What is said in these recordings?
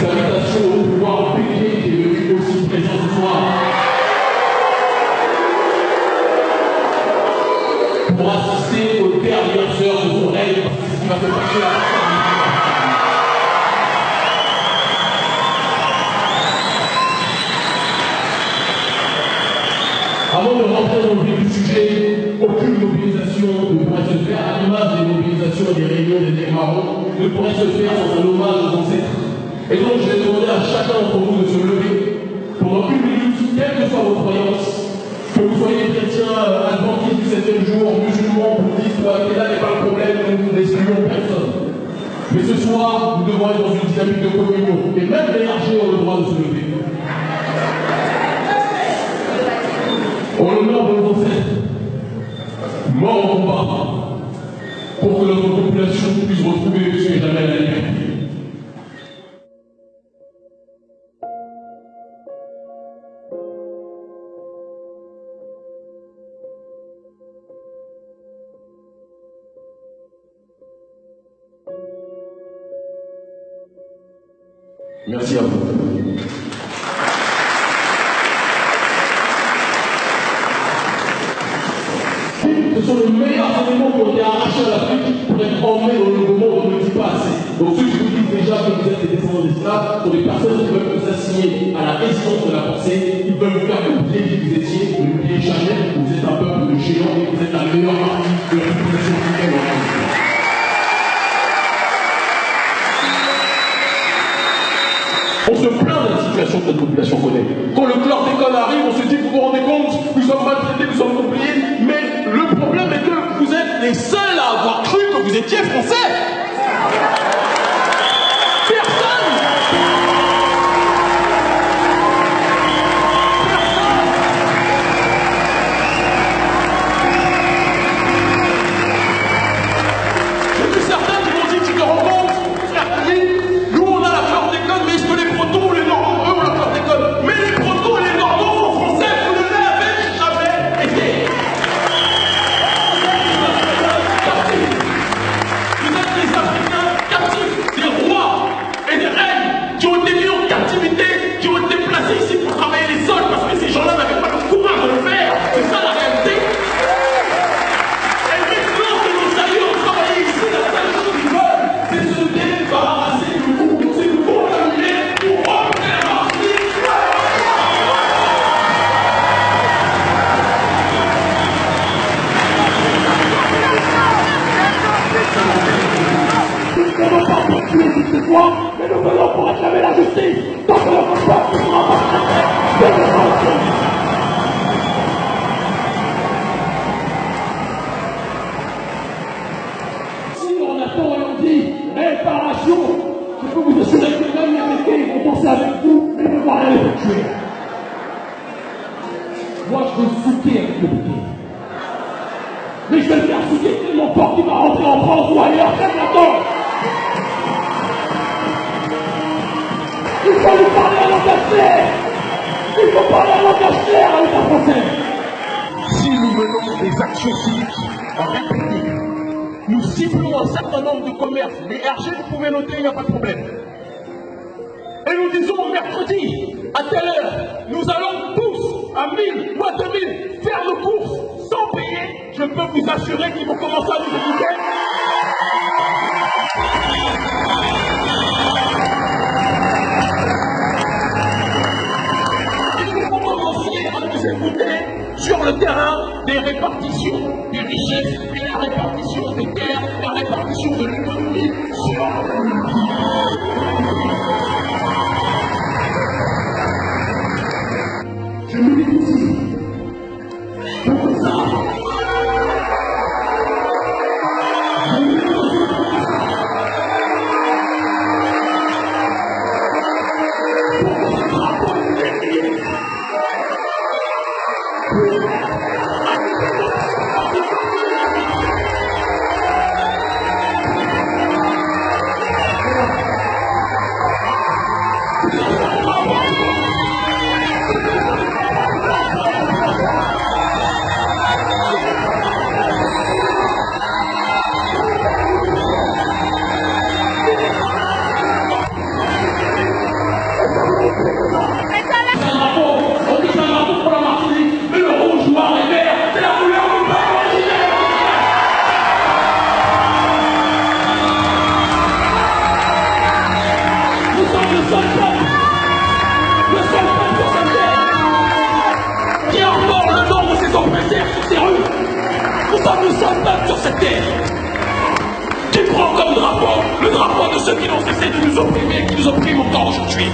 Salutations au pouvoir public qui est aussi présent ce soir. Pour assister aux dernières heures de son règne, passer là. Avant de rentrer dans le vif du sujet, aucune mobilisation ne pourrait se faire à l'image des mobilisations et des réunions des démarrants ne pourrait se faire sans un à chacun d'entre vous de se lever pendant une minute, quelle que soit vos croyances, que vous soyez chrétien, adventiste du septième jour, musulman, bouddhiste, et là n'est pas le problème, nous n'excluons personne. Mais ce soir, nous devons être dans une dynamique de communion, et même les archers ont le droit de se lever. En l'honneur de nos ancêtres, morts au combat, pour que notre population puisse retrouver plus que jamais la liberté. Merci à vous. Ce sont les meilleurs qui ont été arrachés à l'Afrique pour être emmenés dans le monde, on ne le dit pas assez. Donc ceux qui vous disent déjà que vous êtes des descendants d'esclaves sont des personnes qui veulent vous assigner à la résistance de la pensée, ils veulent vous faire oublier qui vous étiez, ne l'oubliez jamais, vous êtes un peuple de géants vous êtes la meilleure partie de la population africaine que notre population connaît. Quand le chlordécone arrive, on se dit, vous vous rendez compte, nous sommes maltraités, nous sommes qui ont été mis en captivité, qui ont été placés ici pour travailler les sols parce que ces gens-là n'avaient pas le courage de le faire. C'est ça la réalité. Et maintenant que nos amis ont travaillé ici, la seule chose qu'ils veulent, c'est se débarrasser de vous. C'est nous contaminer pour. Nous pas qui dit réparation, je peux vous assurer que même les Américains vont penser avec vous, mais ils vont rien les tuer. Moi, je veux souquer avec le bouquet. Mais je vais le faire souquer tellement fort qu'il va rentrer en France ou ailleurs très bientôt. Il faut lui parler à langage clair. Il faut parler à langage clair à l'État français. Si nous menons des actions civiques en République, nous ciblons un certain nombre de commerces. Les RG, vous pouvez noter, il n'y a pas de problème. Et nous disons mercredi, à telle heure, nous allons tous, à 1000 ou à 2000, faire nos courses sans payer. Je peux vous assurer qu'ils vont commencer à nous écouter. Des répartitions des richesses et la répartition des terres, la répartition de l'économie. sur Thank you. sommes peuple sur cette terre qui prend comme drapeau le drapeau de ceux qui n'ont cessé de nous opprimer, et qui nous oppriment encore aujourd'hui.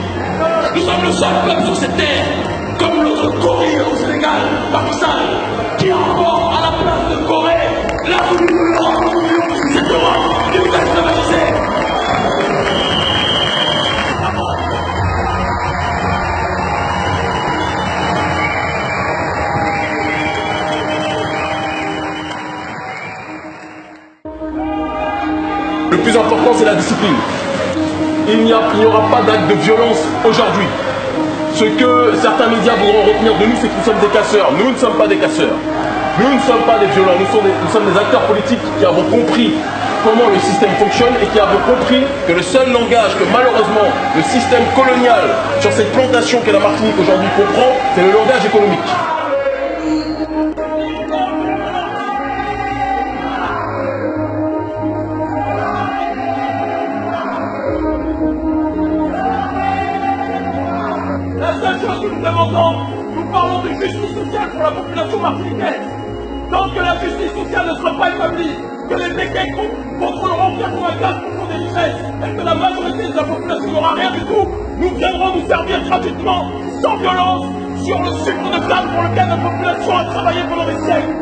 Nous sommes le seul peuple sur cette terre, comme notre Corée au Sénégal, Pakistan, qui a encore à la place de Corée la voulu de l'Europe. C'est la discipline. Il n'y aura pas d'acte de violence aujourd'hui. Ce que certains médias voudront retenir de nous, c'est que nous sommes des casseurs. Nous ne sommes pas des casseurs. Nous ne sommes pas des violents. Nous sommes des, nous sommes des acteurs politiques qui avons compris comment le système fonctionne et qui avons compris que le seul langage que malheureusement le système colonial sur cette plantation qu'est la Martinique aujourd'hui comprend, c'est le langage économique. Nous parlons de justice sociale pour la population martiniquaise. Tant que la justice sociale ne sera pas établie, que les béquets contrôleront 95% des richesses et que la majorité de la population n'aura rien du tout, nous viendrons nous servir gratuitement, sans violence, sur le sucre de canne pour lequel la population a travaillé pendant des siècles.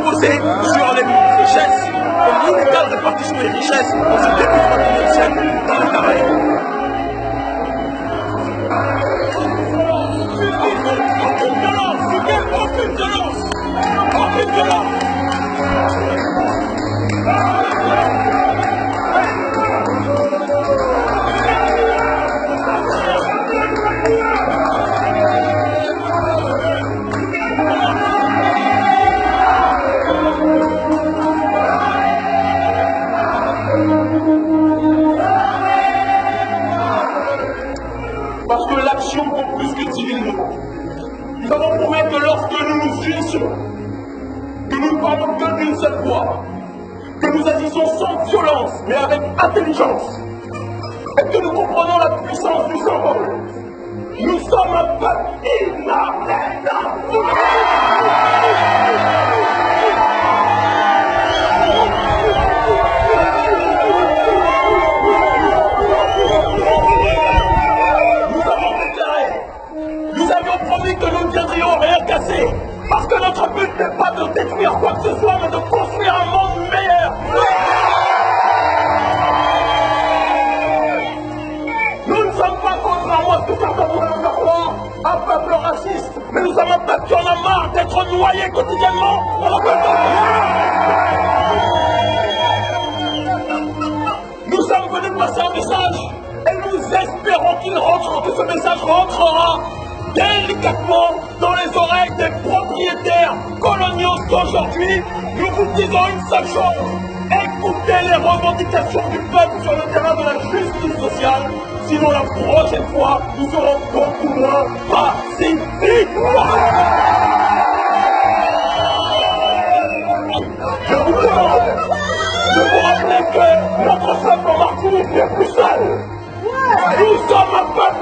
Posé sur les richesses, comme l'inégale répartition des richesses dans ce début du XXIe siècle dans les Caraïbes. Que 10 000 mots. Nous avons prouvé que lorsque nous nous unissions, que nous ne parlons que d'une seule voix, que nous agissons sans violence, mais avec intelligence, et que nous comprenons la puissance du symbole, nous sommes un peuple inarrêtable. Avions promis que nous ne viendrions rien casser, parce que notre but n'est pas de détruire quoi que ce soit, mais de construire un monde meilleur. Nous ne sommes pas contrairement à ce que certains voudraient faire croire, un peuple raciste, mais nous sommes un peuple qui en a marre d'être noyé quotidiennement dans la Nous sommes venus passer un message et nous espérons qu'il rentre, que ce message rentrera délicatement dans les oreilles des propriétaires coloniaux d'aujourd'hui. Nous vous disons une seule chose. Écoutez les revendications du peuple sur le terrain de la justice sociale. Sinon, la prochaine fois, nous serons beaucoup moins pacifiques. Je vous demande de vous rappeler que notre en Martinique n'est plus seul. Nous sommes un peuple